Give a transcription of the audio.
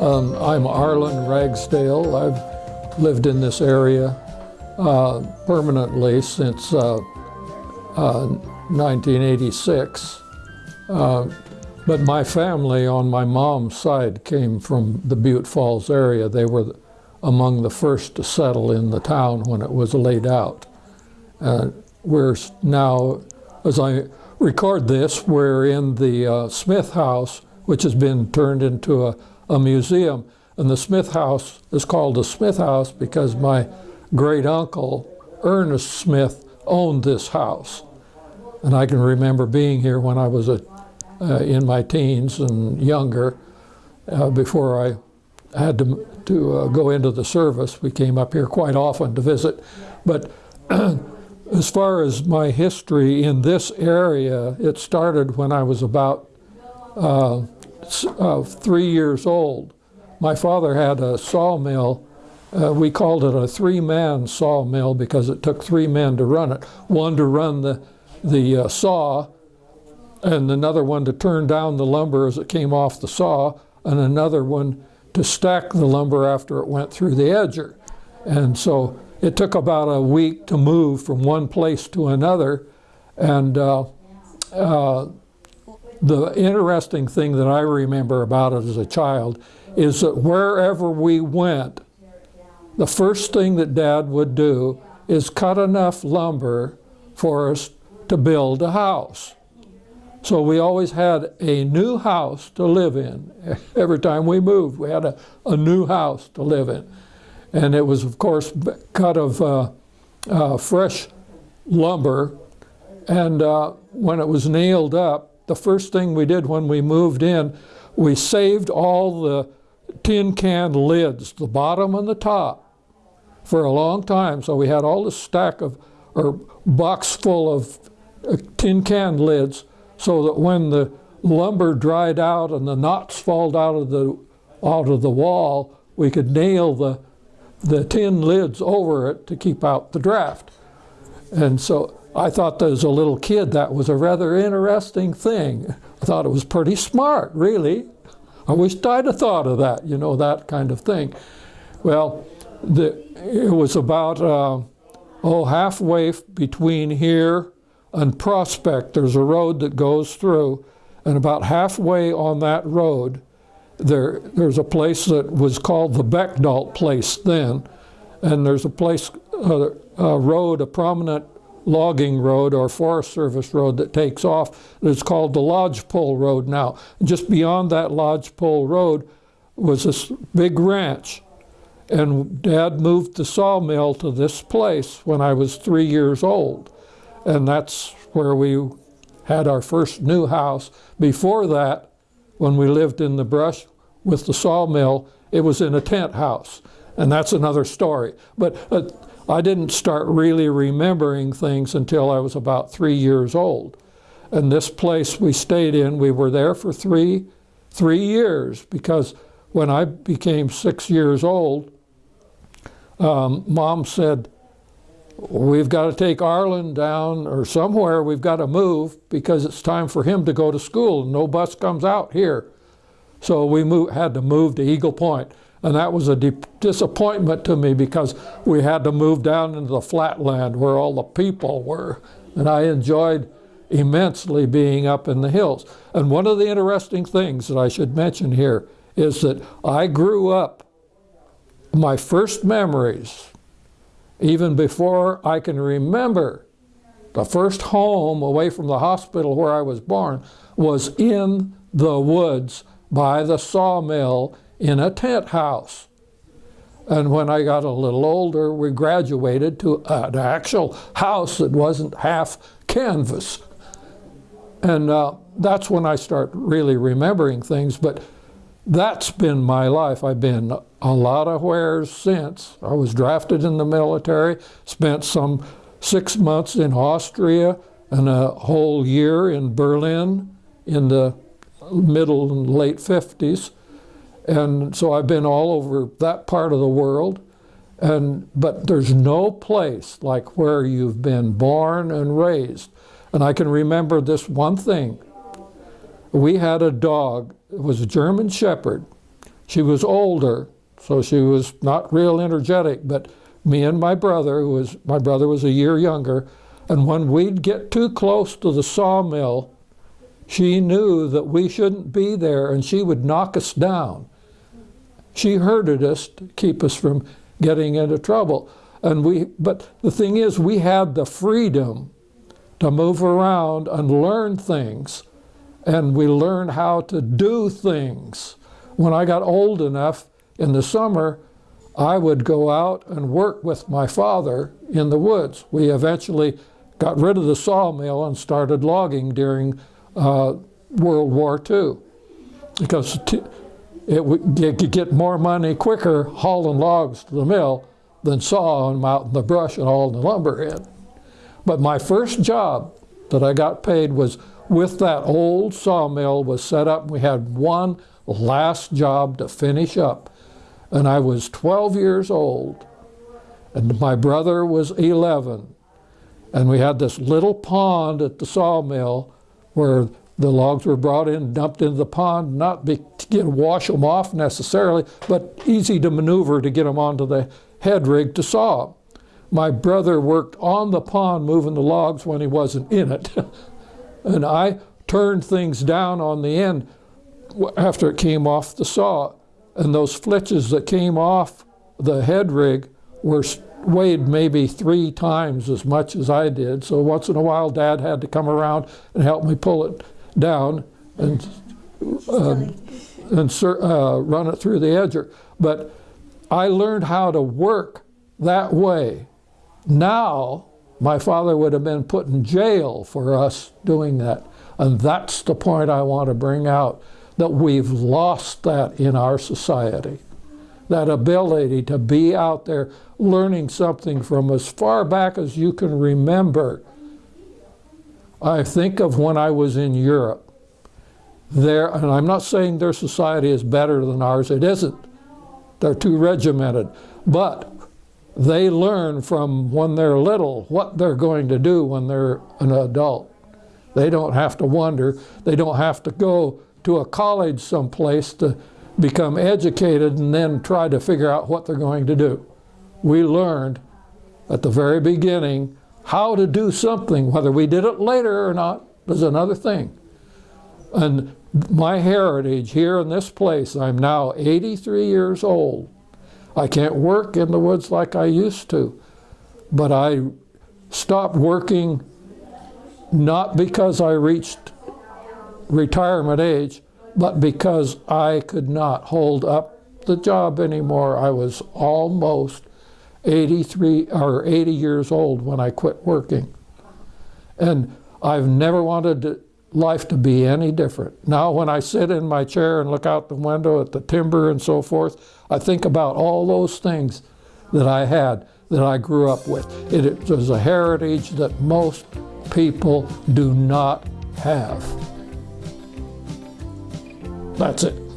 Um, I'm Arlen Ragsdale. I've lived in this area uh, permanently since uh, uh, 1986. But my family on my mom's side came from the Butte Falls area. They were among the first to settle in the town when it was laid out. Uh, we're now, as I record this, we're in the uh, Smith House, which has been turned into a, a museum. And the Smith House is called the Smith House because my great uncle, Ernest Smith, owned this house. And I can remember being here when I was a uh, in my teens and younger, uh, before I had to, to uh, go into the service. We came up here quite often to visit. But as far as my history in this area, it started when I was about uh, uh, three years old. My father had a sawmill uh, we called it a three-man sawmill because it took three men to run it. One to run the, the uh, saw, and another one to turn down the lumber as it came off the saw, and another one to stack the lumber after it went through the edger. And so it took about a week to move from one place to another. And uh, uh, the interesting thing that I remember about it as a child is that wherever we went, the first thing that Dad would do is cut enough lumber for us to build a house. So we always had a new house to live in. Every time we moved, we had a, a new house to live in. And it was, of course, cut of uh, uh, fresh lumber. And uh, when it was nailed up, the first thing we did when we moved in, we saved all the tin can lids, the bottom and the top, for a long time. So we had all this stack of, or box full of uh, tin can lids so that when the lumber dried out and the knots fall out of the out of the wall, we could nail the the tin lids over it to keep out the draft. And so I thought as a little kid that was a rather interesting thing. I thought it was pretty smart, really. I wished I'd have thought of that, you know, that kind of thing. Well, the, it was about, uh, oh, halfway between here and Prospect, there's a road that goes through, and about halfway on that road, there, there's a place that was called the Beckdalt place then, and there's a place, a road, a prominent logging road or Forest Service road that takes off. It's called the Lodgepole Road now. Just beyond that Lodgepole Road was this big ranch. And Dad moved the sawmill to this place when I was three years old. And that's where we had our first new house. Before that, when we lived in the brush with the sawmill, it was in a tent house. And that's another story. But uh, I didn't start really remembering things until I was about three years old. And this place we stayed in, we were there for three, three years because when I became six years old, um, mom said, we've got to take Arlen down or somewhere we've got to move because it's time for him to go to school no bus comes out here. So we moved, had to move to Eagle Point. And that was a disappointment to me because we had to move down into the flatland where all the people were. And I enjoyed immensely being up in the hills. And one of the interesting things that I should mention here is that I grew up, my first memories even before I can remember, the first home away from the hospital where I was born was in the woods by the sawmill in a tent house. And when I got a little older, we graduated to an actual house that wasn't half canvas. And uh, that's when I start really remembering things. But that's been my life. I've been a lot of wheres since. I was drafted in the military, spent some six months in Austria and a whole year in Berlin in the middle and late 50s. And so I've been all over that part of the world. And, but there's no place like where you've been born and raised. And I can remember this one thing. We had a dog, was a German Shepherd. She was older, so she was not real energetic, but me and my brother, who was, my brother was a year younger, and when we'd get too close to the sawmill, she knew that we shouldn't be there and she would knock us down. She herded us to keep us from getting into trouble. And we, but the thing is, we had the freedom to move around and learn things. And we learned how to do things. When I got old enough in the summer, I would go out and work with my father in the woods. We eventually got rid of the sawmill and started logging during uh, World War II because it would get more money quicker hauling logs to the mill than sawing them out in the brush and hauling the lumber in. But my first job that I got paid was with that old sawmill was set up. We had one last job to finish up. And I was 12 years old. And my brother was 11. And we had this little pond at the sawmill where the logs were brought in, dumped into the pond, not be, to get, wash them off necessarily, but easy to maneuver to get them onto the head rig to saw. My brother worked on the pond moving the logs when he wasn't in it. and I turned things down on the end after it came off the saw. And those flitches that came off the head rig were weighed maybe three times as much as I did. So once in a while, Dad had to come around and help me pull it down and um, and uh, run it through the edger. But I learned how to work that way. Now, my father would have been put in jail for us doing that. And that's the point I want to bring out, that we've lost that in our society. That ability to be out there learning something from as far back as you can remember I think of when I was in Europe. There, and I'm not saying their society is better than ours, it isn't. They're too regimented. But they learn from when they're little what they're going to do when they're an adult. They don't have to wonder. They don't have to go to a college someplace to become educated and then try to figure out what they're going to do. We learned at the very beginning how to do something, whether we did it later or not, is another thing. And my heritage here in this place, I'm now 83 years old. I can't work in the woods like I used to, but I stopped working not because I reached retirement age, but because I could not hold up the job anymore. I was almost 83 or 80 years old when I quit working. And I've never wanted to, life to be any different. Now when I sit in my chair and look out the window at the timber and so forth, I think about all those things that I had, that I grew up with. It was a heritage that most people do not have. That's it.